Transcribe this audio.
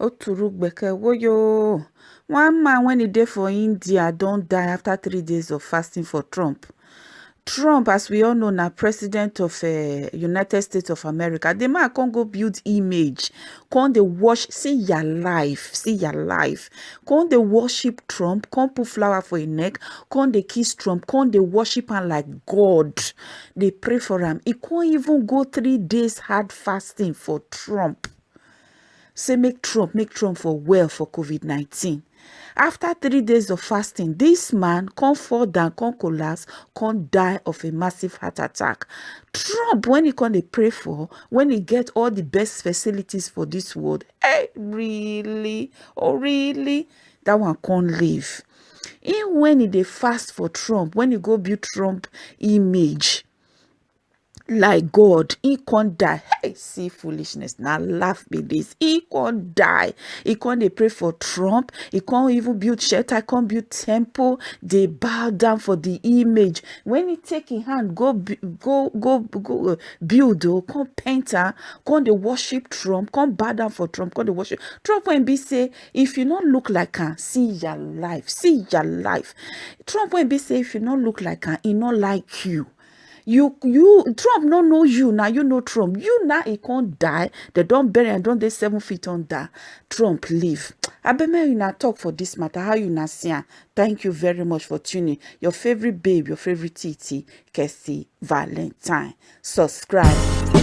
Oturugbeke woyo. One man when he dey for India don't die after three days of fasting for Trump. Trump, as we all know, na president of uh, United States of America. The man can't go build image. Can't they wash, see your life, see your life. Can't they worship Trump? Can't put flower for your neck? Can't they kiss Trump? Can't they worship him like God? They pray for him. He can't even go three days hard fasting for Trump. Say make Trump, make Trump for well for COVID-19. After three days of fasting, this man can't fall down, can't collapse, can't die of a massive heart attack. Trump, when he can pray for, when he get all the best facilities for this world, hey, really? Oh, really? That one can't live. Even when he dey fast for Trump, when he go build Trump image, like God, he can't die. Hey, see foolishness. Now laugh me this. He can't die. He can't they pray for Trump. He can't even build shelter. Can't build temple. They bow down for the image. When he take in hand, go go go go uh, build. Oh, come painter. Come they worship Trump. Come bow down for Trump. Come they worship Trump. When be say, if you not look like her, see your life. See your life. Trump when be say, if you not look like her, he not like you you you trump no know you now you know trump. You now he can't die. They don't bury and don't they seven feet under. Trump leave. You now talk for this matter. How you now see thank you very much for tuning. Your favorite babe your favorite tt Kessie Valentine. Subscribe